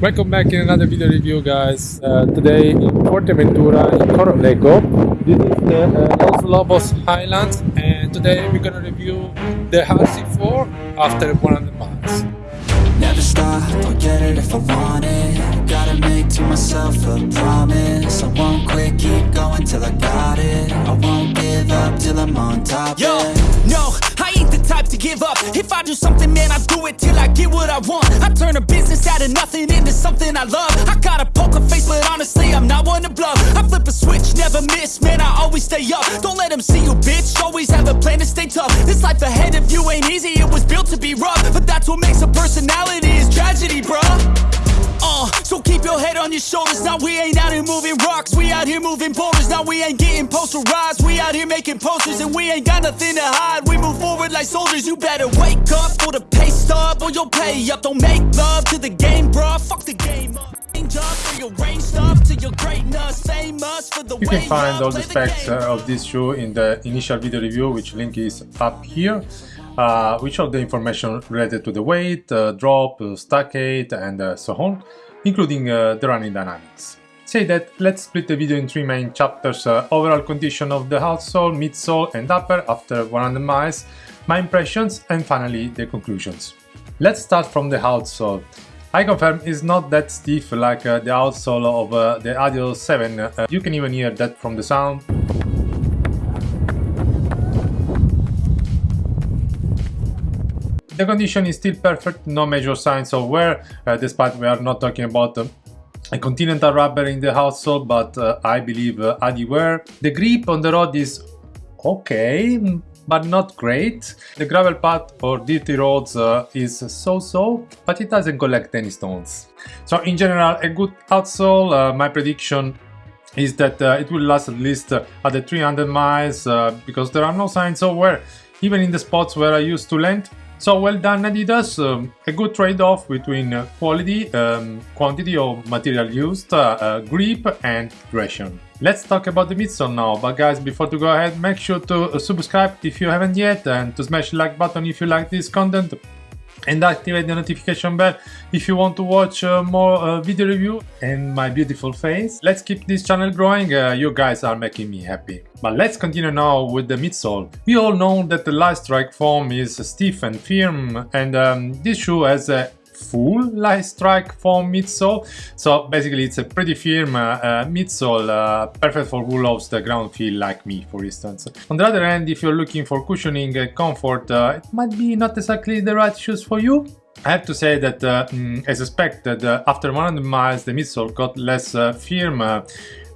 Welcome back in another video review guys. Uh, today in Fuerteventura in Corralejo. This is the uh, Los Lobos Highlands and today we're gonna review the RC4 after 100 miles. Never stop, I'll get it if I want it Gotta make to myself a promise I won't quit, keep going till I got it I won't give up till I'm on top, Yo, give up. If I do something, man, I do it till I get what I want. I turn a business out of nothing into something I love. I got a poker face, but honestly, I'm not one to bluff. I flip a switch, never miss, man, I always stay up. Don't let them see you, bitch, always have a plan to stay tough. This life ahead of you ain't easy, it was built to be rough But that's what makes your head on your shoulders. Now we ain't out here moving rocks. We out here moving boulders. Now we ain't getting posterized. We out here making posters and we ain't got nothing to hide. We move forward like soldiers. You better wake up for the pay stub or you'll pay up. Don't make love to the game, bruh. Fuck the game up. Change up for your range stuff to your greatness. Famous for the You can find all the specs uh, of this shoe in the initial video review which link is up here. Uh, which of the information related to the weight, uh, drop, uh, stack height and uh, so on, including uh, the running dynamics. Say that, let's split the video in three main chapters, uh, overall condition of the outsole, midsole and upper after 100 miles, my impressions and finally the conclusions. Let's start from the outsole. I confirm it's not that stiff like uh, the outsole of uh, the Adios 7, uh, you can even hear that from the sound. The condition is still perfect, no major signs of wear, uh, despite we are not talking about uh, a continental rubber in the outsole, but uh, I believe uh, Adi wear. The grip on the road is okay, but not great. The gravel path or dirty roads uh, is so-so, but it doesn't collect any stones. So in general, a good outsole, uh, my prediction is that uh, it will last at least uh, at the 300 miles uh, because there are no signs of wear, even in the spots where I used to land. So well done Adidas, um, a good trade-off between uh, quality, um, quantity of material used, uh, uh, grip and duration. Let's talk about the midsole now, but guys before to go ahead make sure to uh, subscribe if you haven't yet and to smash like button if you like this content and activate the notification bell if you want to watch uh, more uh, video review and my beautiful face. Let's keep this channel growing, uh, you guys are making me happy. But let's continue now with the midsole. We all know that the light strike foam is stiff and firm and um, this shoe has a full light strike foam midsole so basically it's a pretty firm uh, uh, midsole uh, perfect for who loves the ground feel like me for instance. On the other hand if you're looking for cushioning and comfort uh, it might be not exactly the right shoes for you. I have to say that, uh, mm, as expected, uh, after 100 miles the midsole got less firm.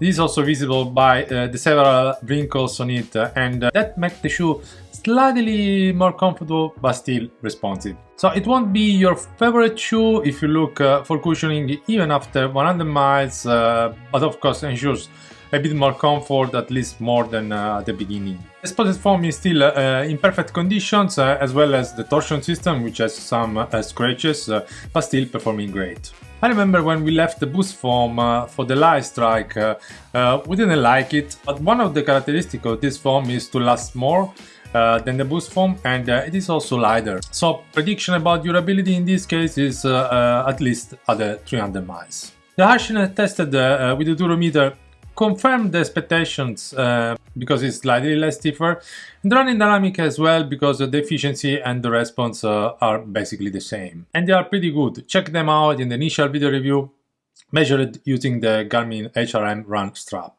This is also visible by uh, the several wrinkles on it uh, and uh, that makes the shoe slightly more comfortable but still responsive. So it won't be your favorite shoe if you look uh, for cushioning even after 100 miles, uh, but of course ensures a bit more comfort, at least more than uh, at the beginning. The spotted foam is still uh, in perfect conditions, uh, as well as the torsion system, which has some uh, scratches, but still performing great. I remember when we left the boost foam uh, for the light strike, uh, uh, we didn't like it, but one of the characteristics of this foam is to last more uh, than the boost foam and uh, it is also lighter. So prediction about durability in this case is uh, uh, at least at the 300 miles. The harshness tested uh, with the durometer confirmed the expectations uh, because it's slightly less stiffer and running dynamic as well because the efficiency and the response uh, are basically the same and they are pretty good check them out in the initial video review measured using the Garmin HRM run strap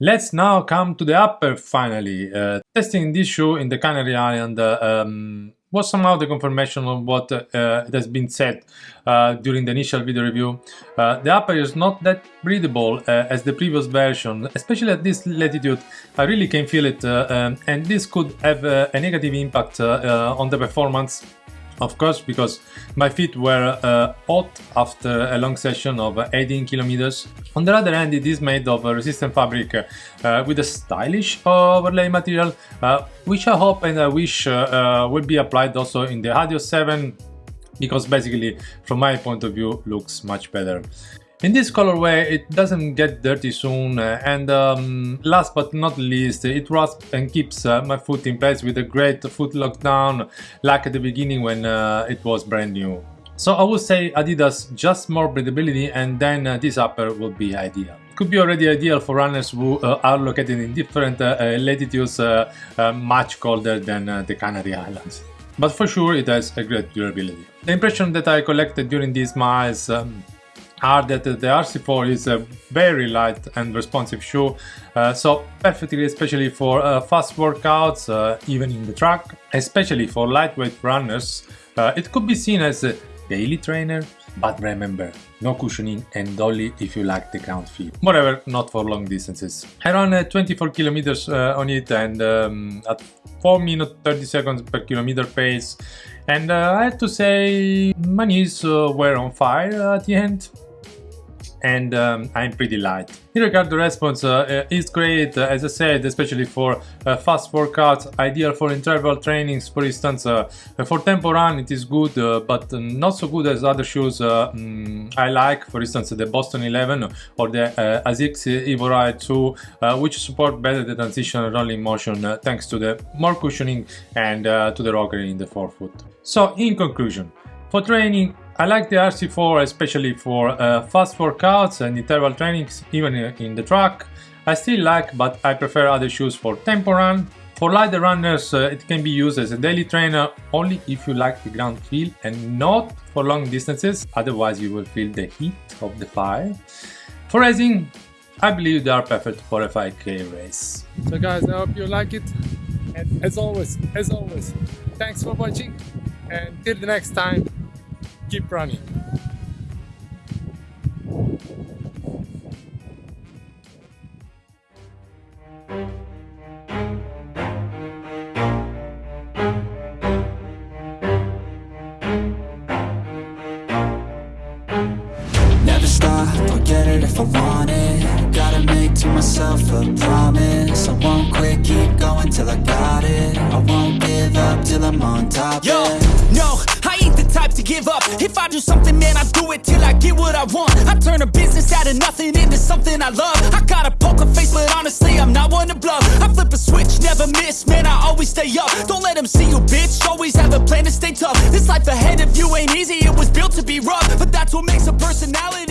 Let's now come to the upper finally. Uh, testing this shoe in the Canary Island uh, um, was somehow the confirmation of what uh, has been said uh, during the initial video review. Uh, the upper is not that breathable uh, as the previous version, especially at this latitude. I really can feel it um, and this could have a negative impact on the performance of course because my feet were uh, hot after a long session of 18 kilometers. On the other hand it is made of a resistant fabric uh, with a stylish overlay material uh, which I hope and I wish uh, will be applied also in the Adios 7 because basically from my point of view looks much better. In this colorway it doesn't get dirty soon uh, and um, last but not least it rasps and keeps uh, my foot in place with a great foot lockdown like at the beginning when uh, it was brand new. So I would say Adidas just more breathability and then uh, this upper would be ideal. Could be already ideal for runners who uh, are located in different uh, uh latitudes uh, uh, much colder than the Canary Islands. But for sure it has a great durability. The impression that I collected during these miles um, are that the RC4 is a very light and responsive shoe, uh, so perfectly especially for uh, fast workouts, uh, even in the track, especially for lightweight runners. it could be seen as a daily trainer, but remember, no cushioning and only if you like the ground feel. Moreover, not for long distances. I ran uh, 24 kilometers uh, on it and um, at 4 minutes 30 seconds per kilometer pace and uh, I have to say my knees uh, were on fire at the end and um, I'm pretty light. In regard the response uh, uh, is great, uh, as I said, especially for uh, fast workouts, ideal for interval trainings, for instance, uh, for tempo run it is good, uh, but not so good as other shoes mm, I like, for instance the Boston 11 or the ASICS Evo Ride 2, which support better the transition rolling motion thanks to the more cushioning and to the rocker in the forefoot. So in conclusion, for training I like the RC4 especially for uh, fast workouts and interval trainings, even in the track. I still like, but I prefer other shoes for tempo run. For lighter runners, uh, it can be used as a daily trainer only if you like the ground feel and not for long distances, otherwise you will feel the heat of the fire. For racing, I believe they are perfect for a 5k race. So guys, I hope you like it. And as always, as always, thanks for watching and till the next time, keep running. Give up. If I do something, man, I do it till I get what I want. I turn a business out of nothing into something I love. I got a poker face, but honestly, I'm not one to bluff. I flip a switch, never miss, man, I always stay up. Don't let them see you, bitch, always have a plan to stay tough. This life ahead of you ain't easy, it was built to be rough. But that's what makes a personality